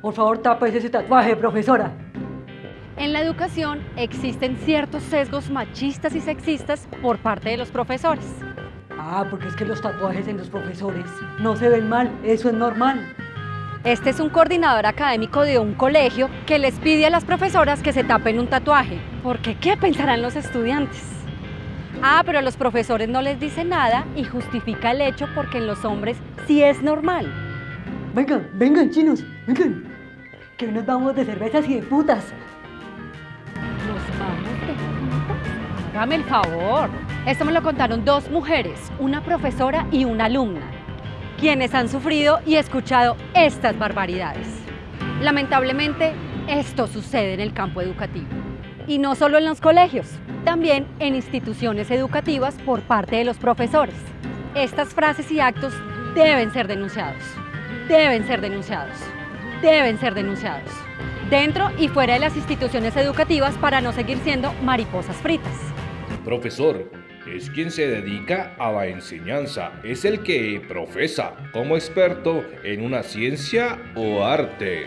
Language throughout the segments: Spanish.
Por favor, tápese ese tatuaje, profesora. En la educación existen ciertos sesgos machistas y sexistas por parte de los profesores. Ah, porque es que los tatuajes en los profesores no se ven mal, eso es normal. Este es un coordinador académico de un colegio que les pide a las profesoras que se tapen un tatuaje. Porque ¿qué pensarán los estudiantes? Ah, pero los profesores no les dicen nada y justifica el hecho porque en los hombres sí es normal. Vengan, vengan, chinos, vengan. Que hoy nos vamos de cervezas y de putas. ¿Nos vamos de putas? Hágame el favor. Esto me lo contaron dos mujeres, una profesora y una alumna, quienes han sufrido y escuchado estas barbaridades. Lamentablemente, esto sucede en el campo educativo. Y no solo en los colegios, también en instituciones educativas por parte de los profesores. Estas frases y actos deben ser denunciados, deben ser denunciados, deben ser denunciados, dentro y fuera de las instituciones educativas para no seguir siendo mariposas fritas. Profesor, es quien se dedica a la enseñanza, es el que profesa como experto en una ciencia o arte.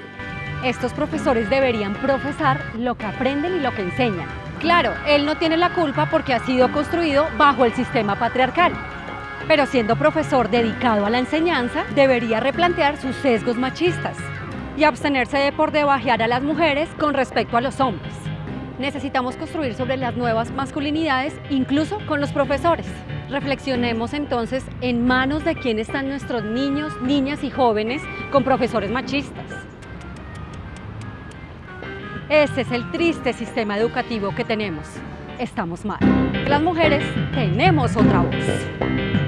Estos profesores deberían profesar lo que aprenden y lo que enseñan. Claro, él no tiene la culpa porque ha sido construido bajo el sistema patriarcal. Pero siendo profesor dedicado a la enseñanza, debería replantear sus sesgos machistas y abstenerse de por debajear a las mujeres con respecto a los hombres. Necesitamos construir sobre las nuevas masculinidades, incluso con los profesores. Reflexionemos entonces en manos de quién están nuestros niños, niñas y jóvenes con profesores machistas. Ese es el triste sistema educativo que tenemos. Estamos mal. Las mujeres tenemos otra voz.